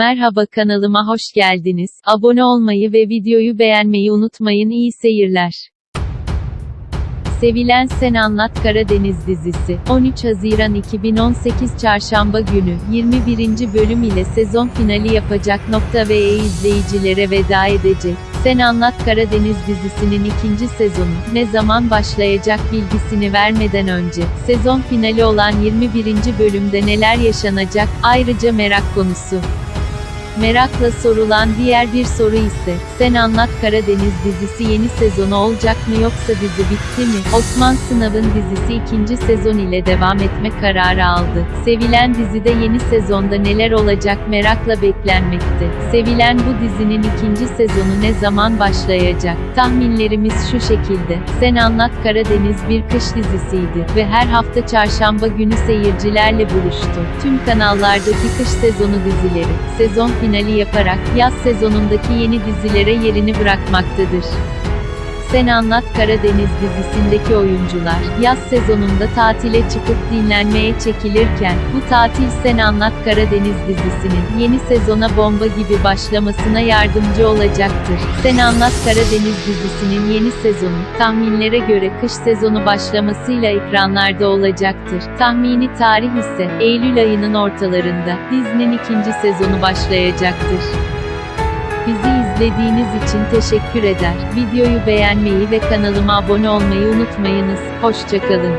Merhaba kanalıma hoş geldiniz. Abone olmayı ve videoyu beğenmeyi unutmayın. İyi seyirler. Sevilen Sen Anlat Karadeniz dizisi, 13 Haziran 2018 Çarşamba günü, 21. bölüm ile sezon finali yapacak nokta ve izleyicilere veda edecek. Sen Anlat Karadeniz dizisinin ikinci sezonu, ne zaman başlayacak bilgisini vermeden önce, sezon finali olan 21. bölümde neler yaşanacak, ayrıca merak konusu. Merakla sorulan diğer bir soru ise, Sen Anlat Karadeniz dizisi yeni sezonu olacak mı yoksa dizi bitti mi? Osman Sınav'ın dizisi ikinci sezon ile devam etme kararı aldı. Sevilen dizide yeni sezonda neler olacak merakla beklenmekte. Sevilen bu dizinin ikinci sezonu ne zaman başlayacak? Tahminlerimiz şu şekilde. Sen Anlat Karadeniz bir kış dizisiydi ve her hafta çarşamba günü seyircilerle buluştu. Tüm kanallardaki kış sezonu dizileri, sezon finali yaparak, yaz sezonundaki yeni dizilere yerini bırakmaktadır. Sen Anlat Karadeniz dizisindeki oyuncular, yaz sezonunda tatile çıkıp dinlenmeye çekilirken, bu tatil Sen Anlat Karadeniz dizisinin, yeni sezona bomba gibi başlamasına yardımcı olacaktır. Sen Anlat Karadeniz dizisinin yeni sezonu, tahminlere göre kış sezonu başlamasıyla ekranlarda olacaktır. Tahmini tarih ise, Eylül ayının ortalarında, dizinin ikinci sezonu başlayacaktır. İzlediğiniz için teşekkür eder. Videoyu beğenmeyi ve kanalıma abone olmayı unutmayınız. Hoşçakalın.